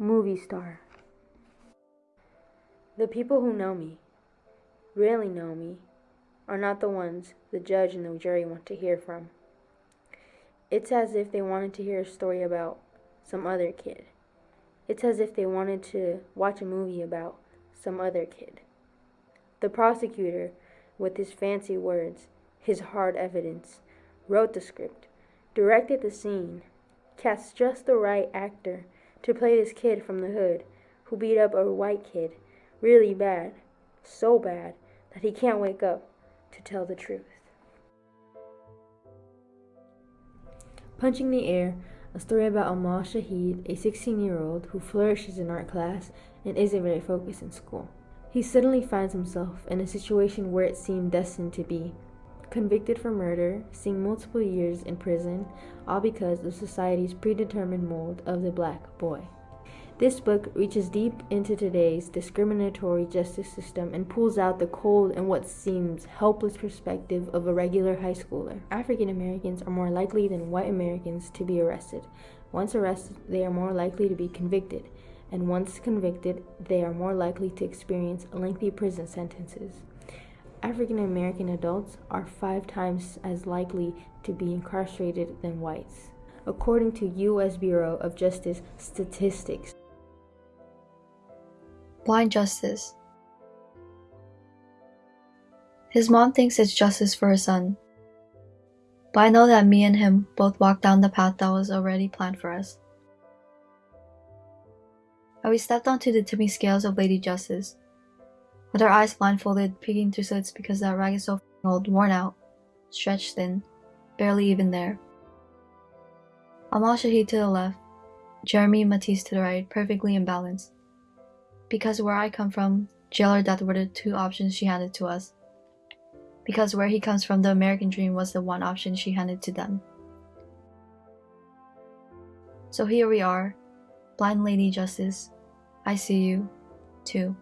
Movie star. The people who know me, really know me, are not the ones the judge and the jury want to hear from. It's as if they wanted to hear a story about some other kid. It's as if they wanted to watch a movie about some other kid. The prosecutor, with his fancy words, his hard evidence, wrote the script, directed the scene, cast just the right actor to play this kid from the hood who beat up a white kid really bad, so bad that he can't wake up to tell the truth. Punching the Air, a story about Amal Shahid, a 16 year old who flourishes in art class and isn't very focused in school. He suddenly finds himself in a situation where it seemed destined to be. Convicted for murder, seeing multiple years in prison, all because of society's predetermined mold of the black boy. This book reaches deep into today's discriminatory justice system and pulls out the cold and what seems helpless perspective of a regular high schooler. African Americans are more likely than white Americans to be arrested. Once arrested, they are more likely to be convicted, and once convicted, they are more likely to experience lengthy prison sentences. African American adults are five times as likely to be incarcerated than whites, according to U.S. Bureau of Justice statistics. Blind justice. His mom thinks it's justice for her son. But I know that me and him both walked down the path that was already planned for us. And we stepped onto the tipping scales of Lady Justice, with our eyes blindfolded, peeking through slits because that rag is so old, worn out, stretched thin, barely even there. Amal Shahid to the left, Jeremy Matisse to the right, perfectly in balance because where I come from, jail or death were the two options she handed to us. Because where he comes from, the American dream was the one option she handed to them. So here we are, Blind Lady Justice. I see you, too.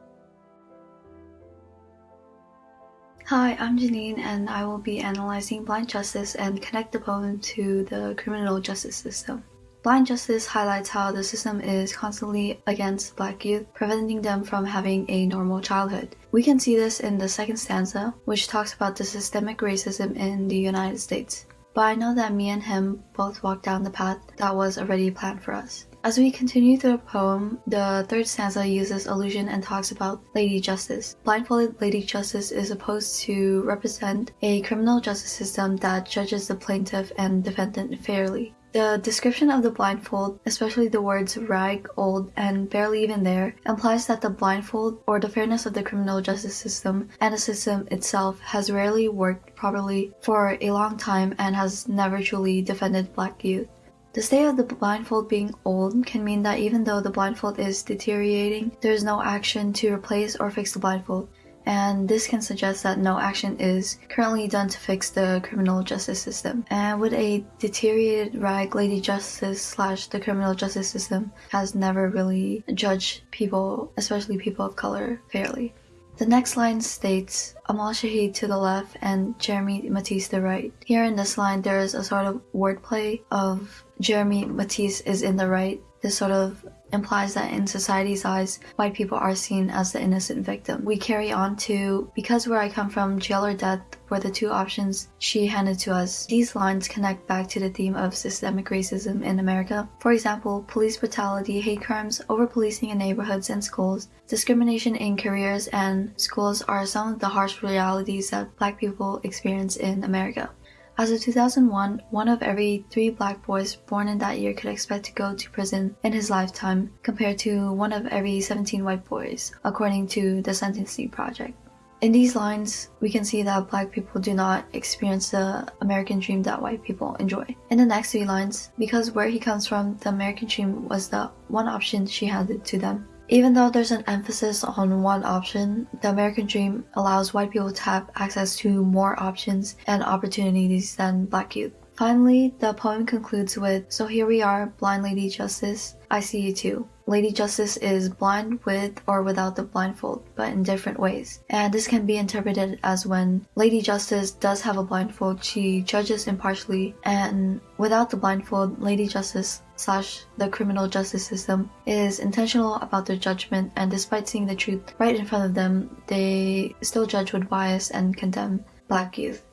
Hi, I'm Janine, and I will be analyzing Blind Justice and connect the poem to the criminal justice system. Blind Justice highlights how the system is constantly against black youth, preventing them from having a normal childhood. We can see this in the second stanza, which talks about the systemic racism in the United States. But I know that me and him both walked down the path that was already planned for us. As we continue through the poem, the third stanza uses allusion and talks about Lady Justice. Blindfolded Lady Justice is supposed to represent a criminal justice system that judges the plaintiff and defendant fairly. The description of the blindfold, especially the words rag, old, and barely even there, implies that the blindfold or the fairness of the criminal justice system and the system itself has rarely worked properly for a long time and has never truly defended black youth. The state of the blindfold being old can mean that even though the blindfold is deteriorating, there is no action to replace or fix the blindfold and this can suggest that no action is currently done to fix the criminal justice system. And with a deteriorated rag, Lady Justice slash the criminal justice system has never really judged people, especially people of color, fairly. The next line states Amal Shahid to the left and Jeremy Matisse to the right. Here in this line, there is a sort of wordplay of Jeremy Matisse is in the right. This sort of implies that in society's eyes, white people are seen as the innocent victim. We carry on to, because where I come from, jail or death were the two options she handed to us. These lines connect back to the theme of systemic racism in America. For example, police brutality, hate crimes, over-policing in neighborhoods and schools, discrimination in careers and schools are some of the harsh realities that black people experience in America. As of 2001, one of every three black boys born in that year could expect to go to prison in his lifetime, compared to one of every 17 white boys, according to the Sentencing Project. In these lines, we can see that black people do not experience the American dream that white people enjoy. In the next three lines, because where he comes from, the American dream was the one option she handed to them. Even though there's an emphasis on one option, the American dream allows white people to have access to more options and opportunities than black youth. Finally, the poem concludes with So here we are, blind lady justice, I see you too. Lady Justice is blind with or without the blindfold, but in different ways. And this can be interpreted as when Lady Justice does have a blindfold, she judges impartially, and without the blindfold, Lady Justice slash the criminal justice system is intentional about their judgment, and despite seeing the truth right in front of them, they still judge with bias and condemn black youth.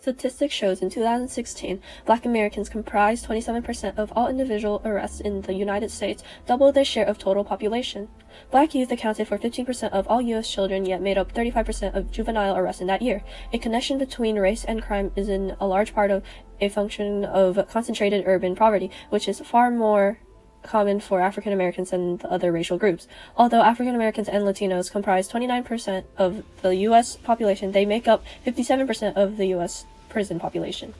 Statistics shows in 2016, black Americans comprised 27% of all individual arrests in the United States, double their share of total population. Black youth accounted for 15% of all U.S. children, yet made up 35% of juvenile arrests in that year. A connection between race and crime is in a large part of a function of concentrated urban poverty, which is far more common for African Americans and the other racial groups. Although African Americans and Latinos comprise 29% of the U.S. population, they make up 57% of the U.S prison population.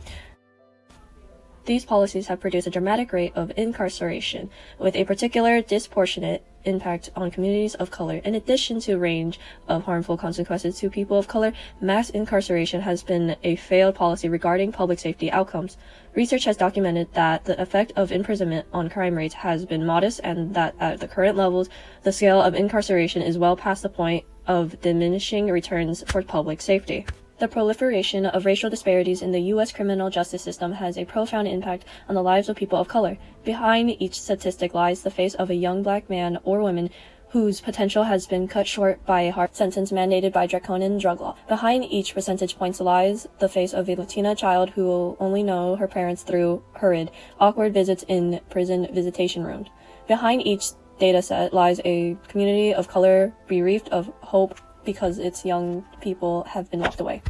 These policies have produced a dramatic rate of incarceration, with a particular disproportionate impact on communities of color. In addition to a range of harmful consequences to people of color, mass incarceration has been a failed policy regarding public safety outcomes. Research has documented that the effect of imprisonment on crime rates has been modest and that at the current levels, the scale of incarceration is well past the point of diminishing returns for public safety. The proliferation of racial disparities in the U.S. criminal justice system has a profound impact on the lives of people of color. Behind each statistic lies the face of a young black man or woman whose potential has been cut short by a hard sentence mandated by draconian drug law. Behind each percentage point lies the face of a Latina child who will only know her parents through hurried, awkward visits in prison visitation rooms. Behind each data set lies a community of color bereft of hope, because its young people have been locked away.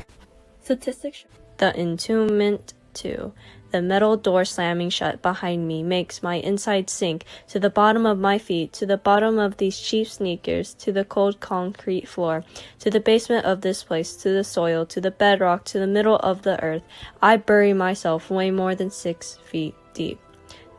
Statistics The entombment too. The metal door slamming shut behind me makes my inside sink to the bottom of my feet, to the bottom of these cheap sneakers, to the cold concrete floor, to the basement of this place, to the soil, to the bedrock, to the middle of the earth. I bury myself way more than six feet deep.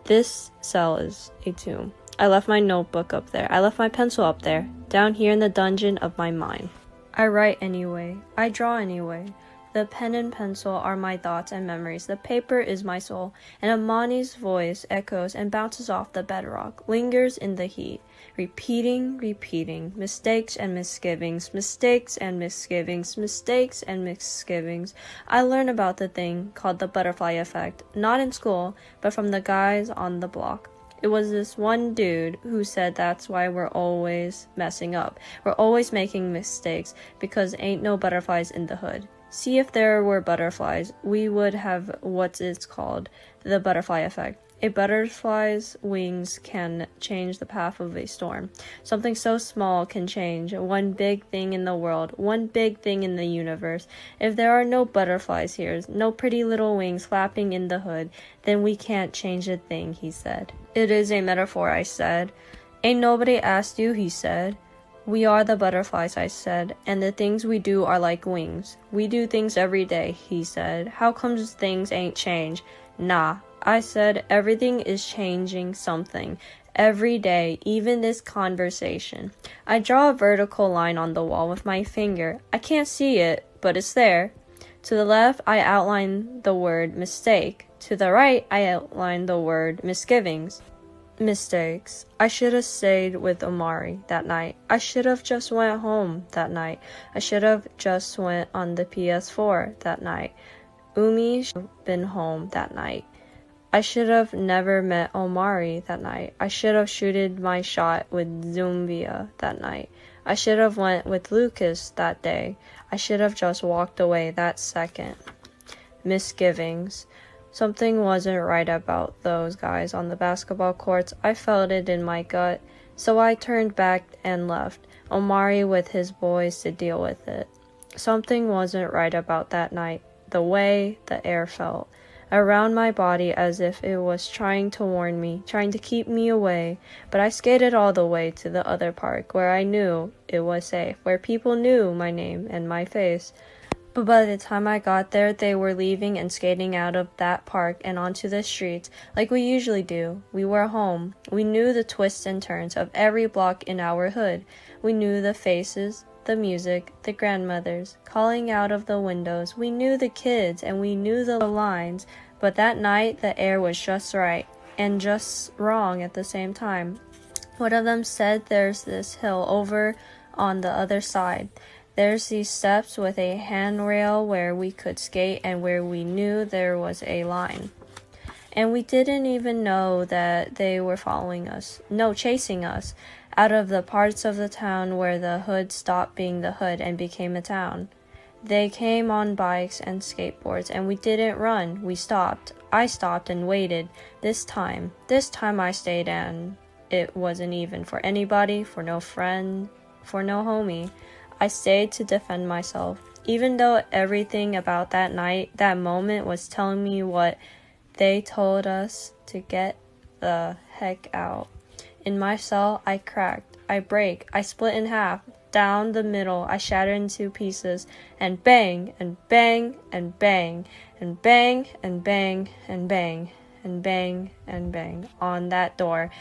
This cell is a tomb. I left my notebook up there. I left my pencil up there, down here in the dungeon of my mind. I write anyway. I draw anyway. The pen and pencil are my thoughts and memories. The paper is my soul. And Amani's voice echoes and bounces off the bedrock, lingers in the heat, repeating, repeating, mistakes and misgivings, mistakes and misgivings, mistakes and misgivings. I learn about the thing called the butterfly effect, not in school, but from the guys on the block. It was this one dude who said that's why we're always messing up. We're always making mistakes because ain't no butterflies in the hood. See if there were butterflies, we would have what it's called the butterfly effect. A butterfly's wings can change the path of a storm. Something so small can change one big thing in the world, one big thing in the universe. If there are no butterflies here, no pretty little wings flapping in the hood, then we can't change a thing, he said. It is a metaphor, I said. Ain't nobody asked you, he said. We are the butterflies, I said, and the things we do are like wings. We do things every day, he said. How comes things ain't changed? Nah, I said everything is changing something every day, even this conversation. I draw a vertical line on the wall with my finger. I can't see it, but it's there. To the left, I outline the word mistake. To the right, I outline the word misgivings. Mistakes. I should have stayed with Omari that night. I should have just went home that night. I should have just went on the PS4 that night. Umi should have been home that night. I should have never met Omari that night. I should have shooted my shot with Zumbia that night. I should have went with Lucas that day. I should have just walked away that second. Misgivings. Something wasn't right about those guys on the basketball courts. I felt it in my gut. So I turned back and left, Omari with his boys to deal with it. Something wasn't right about that night. The way the air felt around my body as if it was trying to warn me, trying to keep me away. But I skated all the way to the other park where I knew it was safe, where people knew my name and my face. But by the time I got there, they were leaving and skating out of that park and onto the streets like we usually do. We were home. We knew the twists and turns of every block in our hood. We knew the faces, the music, the grandmothers, calling out of the windows. We knew the kids and we knew the lines, but that night the air was just right. and just wrong at the same time. One of them said there's this hill over on the other side. There's these steps with a handrail where we could skate and where we knew there was a line. And we didn't even know that they were following us. No, chasing us out of the parts of the town where the hood stopped being the hood and became a town. They came on bikes and skateboards, and we didn't run. We stopped. I stopped and waited. This time, this time I stayed, and it wasn't even for anybody, for no friend, for no homie. I stayed to defend myself. Even though everything about that night, that moment was telling me what they told us to get the heck out. In my cell, I cracked, I break, I split in half, down the middle, I shattered into pieces, and bang, and bang, and bang, and bang, and bang, and bang, and bang, and bang on that door,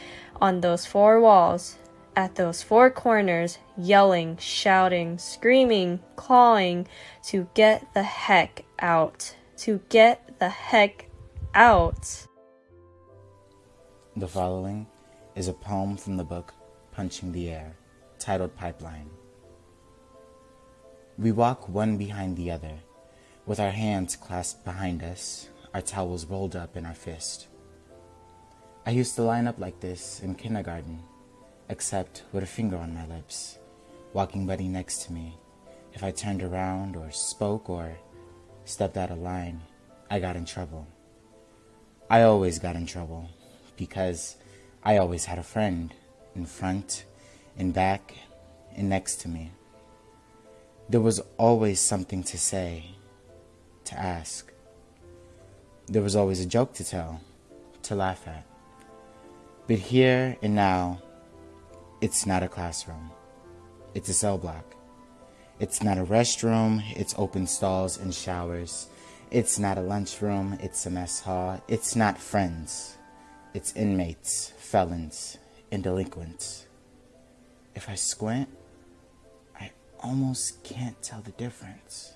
on those four walls, at those four corners, yelling, shouting, screaming, clawing to get the heck out, to get the heck out. The following is a poem from the book Punching the Air, titled Pipeline. We walk one behind the other, with our hands clasped behind us, our towels rolled up in our fist. I used to line up like this in kindergarten, except with a finger on my lips, walking buddy next to me. If I turned around or spoke or stepped out of line, I got in trouble. I always got in trouble because I always had a friend in front, in back, and next to me. There was always something to say, to ask. There was always a joke to tell, to laugh at. But here and now, it's not a classroom. It's a cell block. It's not a restroom, it's open stalls and showers. It's not a lunchroom, it's a mess hall. It's not friends, it's inmates, felons, and delinquents. If I squint, I almost can't tell the difference.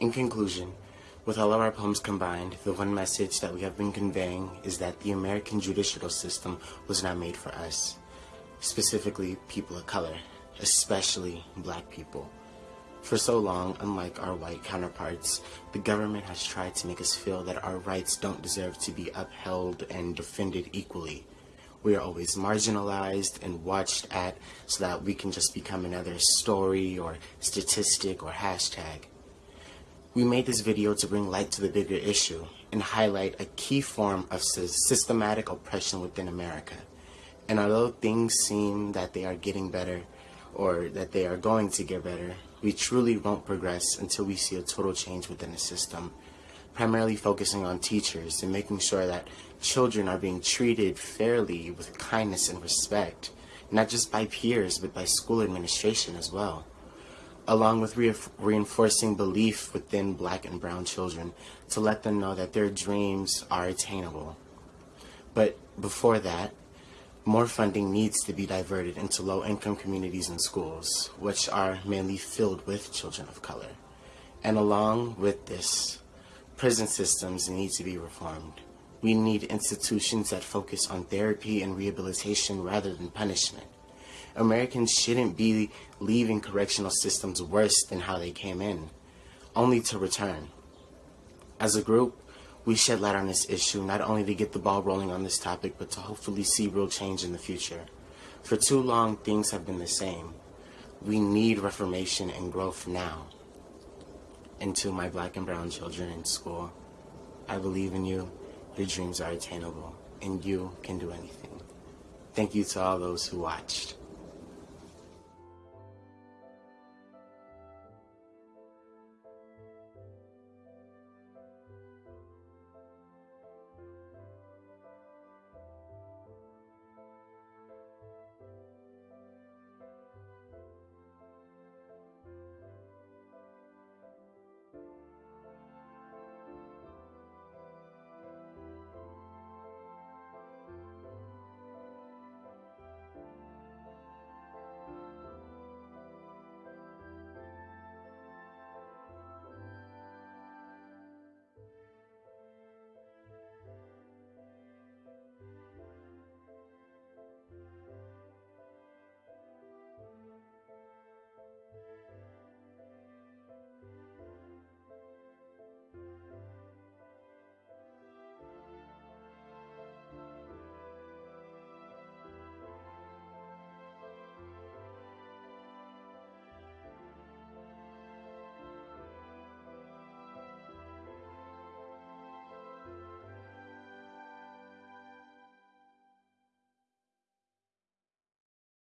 In conclusion, with all of our poems combined, the one message that we have been conveying is that the American judicial system was not made for us, specifically people of color, especially black people. For so long, unlike our white counterparts, the government has tried to make us feel that our rights don't deserve to be upheld and defended equally. We are always marginalized and watched at so that we can just become another story or statistic or hashtag. We made this video to bring light to the bigger issue and highlight a key form of systematic oppression within America. And although things seem that they are getting better or that they are going to get better, we truly won't progress until we see a total change within the system, primarily focusing on teachers and making sure that children are being treated fairly with kindness and respect, not just by peers, but by school administration as well, along with re reinforcing belief within black and brown children to let them know that their dreams are attainable. But before that, more funding needs to be diverted into low-income communities and schools, which are mainly filled with children of color. And along with this, prison systems need to be reformed. We need institutions that focus on therapy and rehabilitation rather than punishment. Americans shouldn't be leaving correctional systems worse than how they came in, only to return. As a group, we shed light on this issue not only to get the ball rolling on this topic, but to hopefully see real change in the future. For too long, things have been the same. We need reformation and growth now. And to my black and brown children in school, I believe in you. Your dreams are attainable, and you can do anything. Thank you to all those who watched.